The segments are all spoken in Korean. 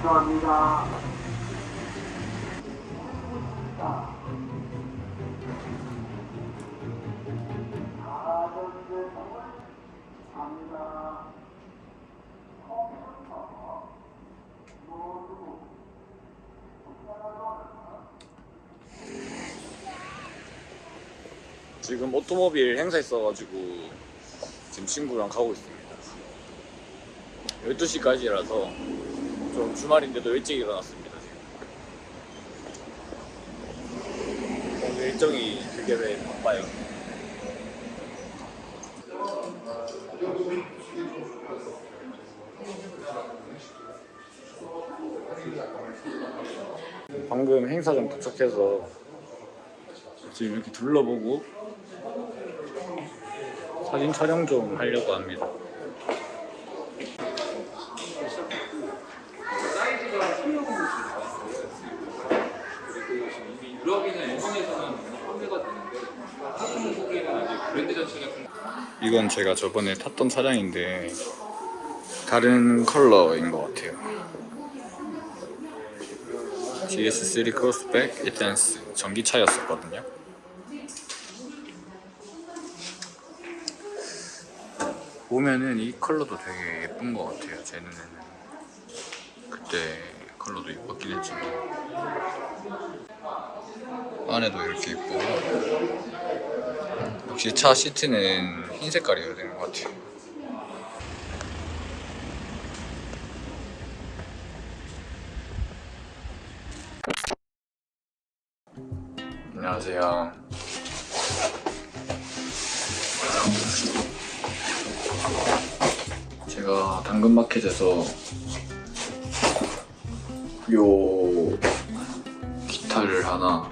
죄송합니다. 지금 오토모빌 행사 있어가지고 지금 친구랑 가고 있습니다 12시까지라서 좀 주말인데도 일찍 일어났습니다 지금 오늘 일정이 되게 왜 바빠요 방금 행사장 도착해서 지금 이렇게 둘러보고 사진 촬영 좀 하려고 합니다. 그리고 지금 이미 유럽이나 일본에서는 판매가 되는데 한국 속에는 아직 브랜드 자체가 좀 이건 제가 저번에 탔던 차량인데 다른 컬러인 것 같아요. GS3 크로스백 에탄스 전기차였었거든요. 보면은 이 컬러도 되게 예쁜 것 같아요. 제 눈에는 그때 컬러도 예뻤긴 했지만 안에도 이렇게 예쁘고 역시 차 시트는 흰 색깔이어야 되는 것 같아요. 안녕하세요. 제가 당근마켓에서 요 기타를 하나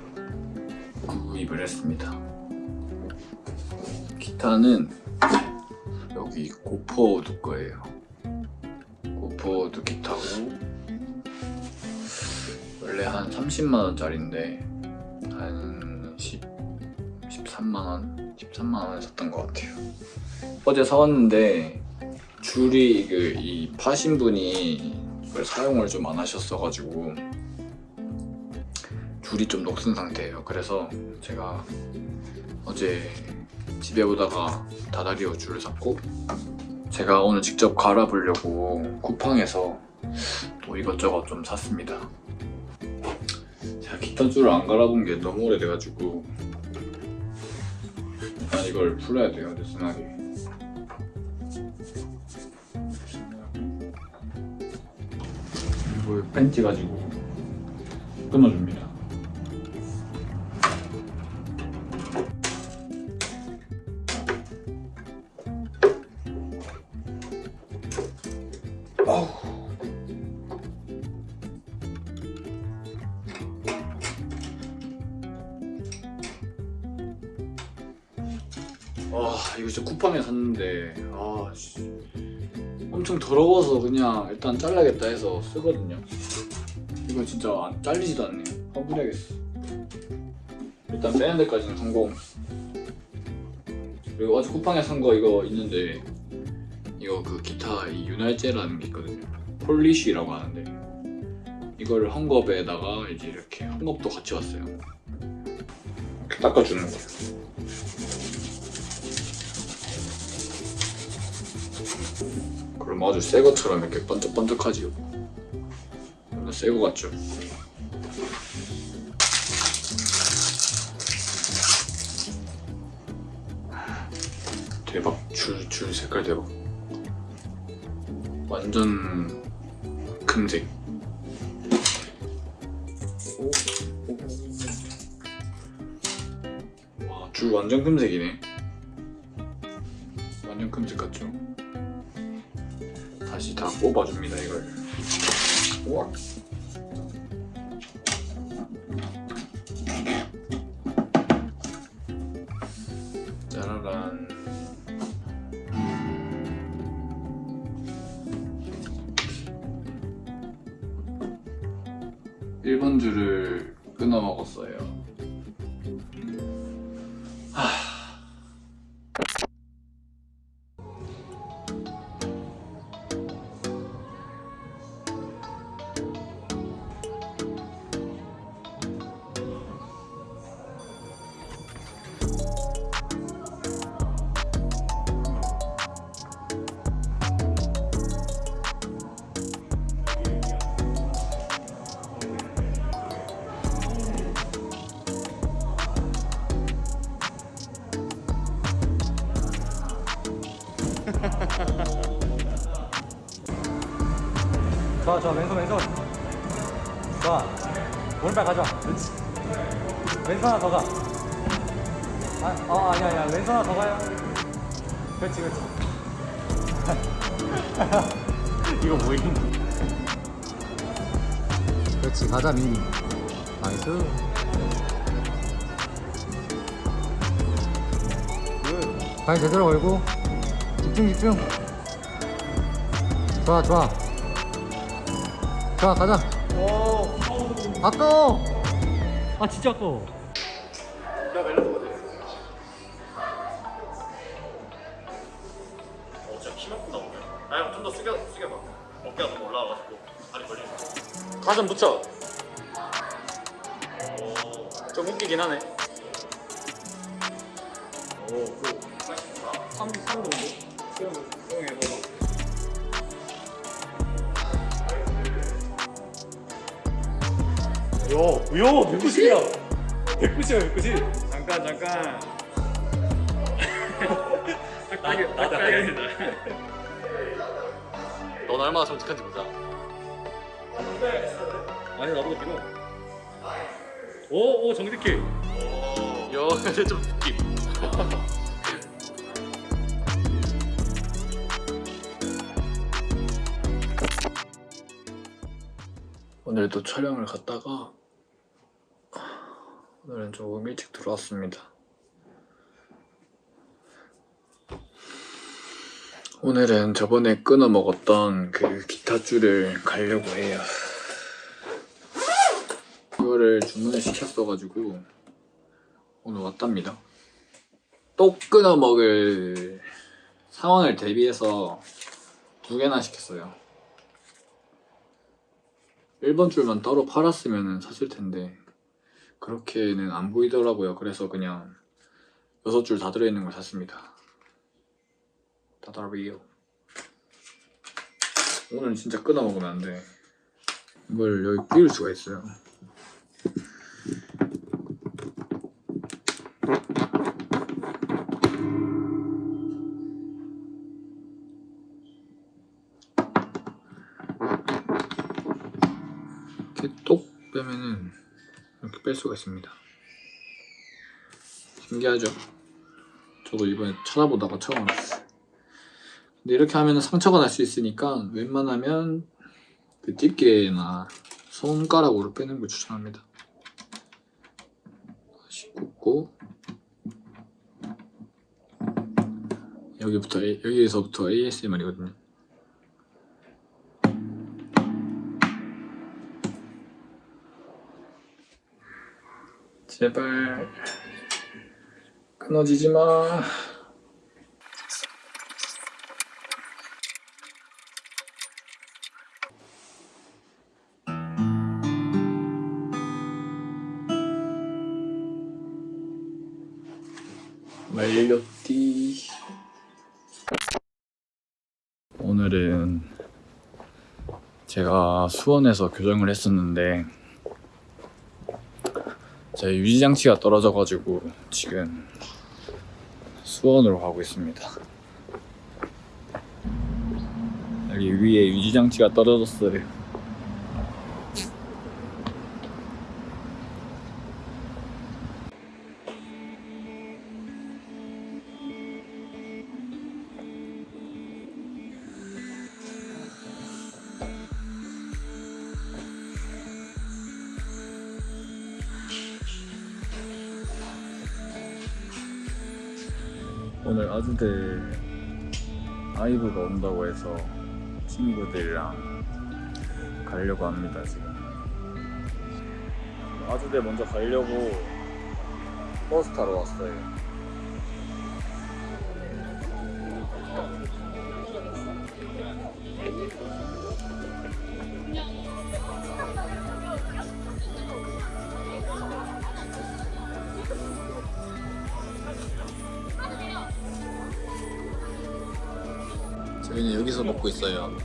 구입을 했습니다. 기타는 여기 고포우드 거예요. 고포우드 기타고 원래 한 30만 원짜리인데 한 10, 13만 원, 13만 원에 샀던 것 같아요. 어제 사왔는데 줄이 그 이 파신 분이 사용을 좀 안 하셨어가지고 줄이 좀 녹슨 상태예요. 그래서 제가 어제 집에 오다가 다다리오 줄을 샀고 제가 오늘 직접 갈아보려고 쿠팡에서 또 이것저것 좀 샀습니다. 제가 기타 줄을 안 갈아본 게 너무 오래돼가지고 일단 이걸 풀어야 돼요, 느슨하게. 그리고 펜치 가지고 끊어줍니다. 아 이거 진짜 쿠팡에 샀는데 아 씨. 엄청 더러워서 그냥 일단 잘라야겠다 해서 쓰거든요. 이거 진짜 안 잘리지도 않네요 환불해야겠어. 일단 빼는 데까지는 성공. 그리고 어제 쿠팡에 산 거 이거 있는데 이거 그 기타 이 윤활제라는 게 있거든요. 폴리쉬라고 하는데 이거를 헝겊에다가 이제 이렇게 헝겊도 같이 왔어요. 이렇게 닦아주는 거예요 그럼 아주 새 것처럼 이렇게 번쩍번쩍하지요 새거 같죠? 대박. 줄, 줄 색깔 대박. 완전 금색. 와, 줄 완전 금색이네. 완전 금색 같죠? 다 뽑아줍니다 이걸 우와. 좋아 좋아. 왼손 왼손. 좋아. 오른발 가져와. 그렇지. 왼손 하나 더가. 아, 어 아니야 아니야. 왼손 하나 더 가요. 그렇지 그렇지. 이거 뭐임 그렇지 가자 민니. nice. 발 제대로 걸고. 집중 집중. 좋아 좋아 좋아 가자 아까워 아 진짜 아까워 어, 진짜 키만큼 나오네. 아, 형좀더 숙여, 숙여봐. 어깨가 너무 올라와가지고 다리 걸리는 거. 가슴 붙여 좀 웃기긴 하네 요, 요, 190이야 190이야 190 잠깐 잠깐. 나, 나도 알겠다 넌 얼마나 정직한지 보자. 아니 나보다 길어 오, 오 정직해 요, 근데 좀 느낌. 오늘도 촬영을 갔다가 오늘은 조금 일찍 들어왔습니다. 오늘은 저번에 끊어 먹었던 그 기타 줄을 가려고 해요. 그거를 주문을 시켰어가지고 오늘 왔답니다. 또 끊어 먹을 상황을 대비해서 두 개나 시켰어요. 1번 줄만 따로 팔았으면 샀을 텐데 그렇게는 안 보이더라고요. 그래서 그냥 6줄 다 들어있는 걸 샀습니다. 다다리요. 오늘 진짜 끊어 먹으면 안 돼. 이걸 여기 끼울 수가 있어요. 이렇게 뺄 수가 있습니다. 신기하죠? 저도 이번에 찾아보다가 처음 알았어요. 근데 이렇게 하면 상처가 날 수 있으니까 웬만하면 그 집게나 손가락으로 빼는 걸 추천합니다. 다시 굽고 여기부터 여기에서부터 ASMR이거든요. 제발 끊어지지 마. 말렸디. 오늘은 제가 수원에서 교정을 했었는데 제 유지장치가 떨어져가지고 지금 수원으로 가고 있습니다. 여기 위에 유지장치가 떨어졌어요. 오늘 아주대 아이브가 온다고 해서 친구들이랑 가려고 합니다 지금. 아주대 먼저 가려고 버스 타러 왔어요 저희는 여기서 먹고 있어요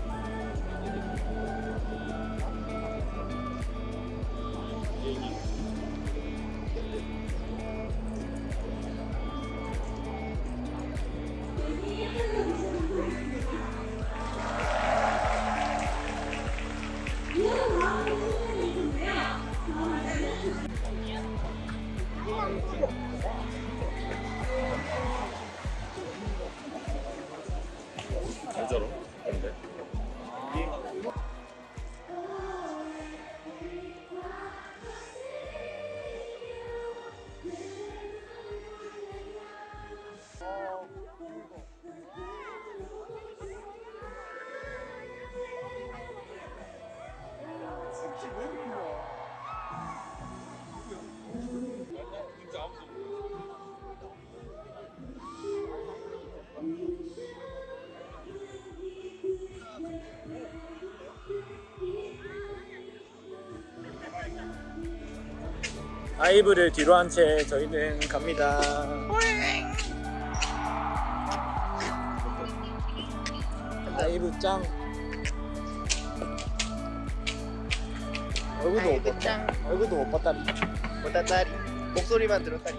아이브를 뒤로 한 채 저희는 갑니다. 아이브 짱. 얼굴도 못 봤다. 얼굴도 못 봤다리. 보다 딸이 목소리만 들었다니